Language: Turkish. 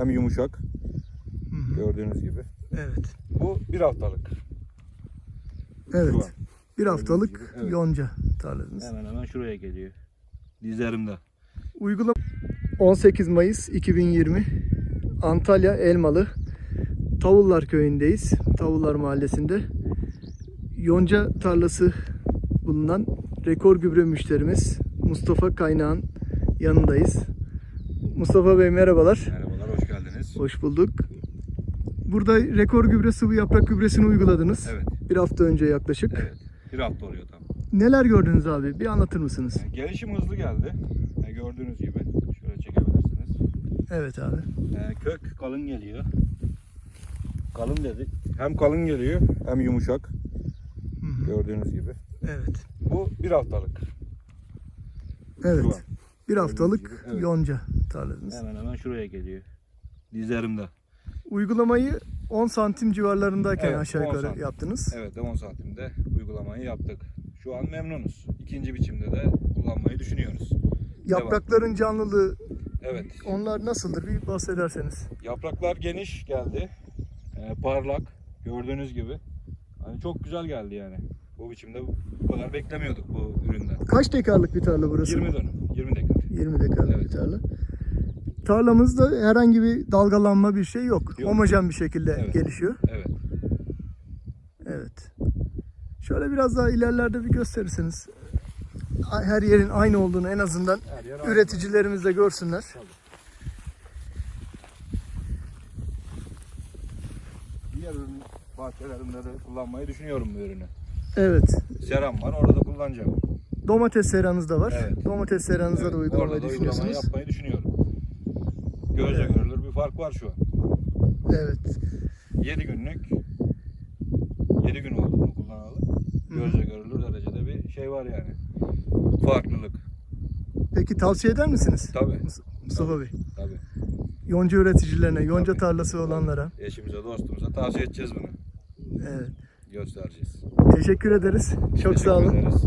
hem yumuşak. Hı hı. Gördüğünüz gibi. Evet. Bu bir haftalık. Evet. Şu an. Bir haftalık gibi, evet. yonca tarlanız. Hemen hemen şuraya geliyor. Dizlerimde. Uygulama 18 Mayıs 2020 Antalya Elmalı Tavullar köyündeyiz. Tavullar mahallesinde. Yonca tarlası bulunan rekor gübre müşterimiz Mustafa Kaynağ'ın yanındayız. Mustafa Bey merhabalar. Merhabalar, hoş bulduk. Burada rekor gübre sıvı yaprak gübresini uyguladınız. Evet, Bir hafta önce yaklaşık. evet. Bir hafta oluyor tam. Neler gördünüz abi? Bir anlatır mısınız? Yani gelişim hızlı geldi. Yani gördüğünüz gibi. Şöyle çekebilirsiniz. Evet abi. Ee, kök kalın geliyor. Kalın dedik. Hem kalın geliyor hem yumuşak. Hı hı. Gördüğünüz gibi. Evet. Bu bir haftalık. Evet. Bir haftalık evet. yonca tarlanız. Hemen hemen şuraya geliyor. Dizlerimde. Uygulamayı 10 santim civarlarındayken Evet, aşağı 10 yukarı santim. yaptınız. Evet 10 santimde uygulamayı yaptık. Şu an memnunuz. İkinci biçimde de kullanmayı düşünüyoruz. Yaprakların canlılığı Evet. onlar nasıldır? Bir bahsederseniz. Yapraklar geniş geldi. Ee, parlak. Gördüğünüz gibi. Hani çok güzel geldi yani. Bu biçimde bu kadar beklemiyorduk bu üründen. Kaç dekarlık bir tarla burası? 20 dönüm. 20 dekar. 20 dekarlık Evet. bir tarla. Tarlamızda herhangi bir dalgalanma bir şey yok. Yok. Homojen bir şekilde Evet. gelişiyor. Evet. Evet. Şöyle biraz daha ilerlerde bir gösterirseniz. Her yerin aynı olduğunu en azından üreticilerimiz de görsünler. Tabii. Diğer ürün bahçelerimde de kullanmayı düşünüyorum bu ürünü. Evet. Seram var orada da kullanacağım. Domates seranız da var. Evet. Domates seranızda Evet, da orada uygulamayı da düşünüyorsunuz. yapmayı düşünüyorum. Gözle görülür bir fark var şu an. Evet. 7 günlük 7 gün oldu bunu kullanalı. Gözle görülür derecede bir şey var yani. Farklılık. Peki tavsiye eder misiniz? Tabii. Mustafa Bey. Tabii. Yonca üreticilerine, yonca Tabii. tarlası olanlara. Eşimize, dostumuza tavsiye edeceğiz bunu. Evet. Göstereceğiz. Teşekkür ederiz. Çok Teşekkür sağ olun. ederiz.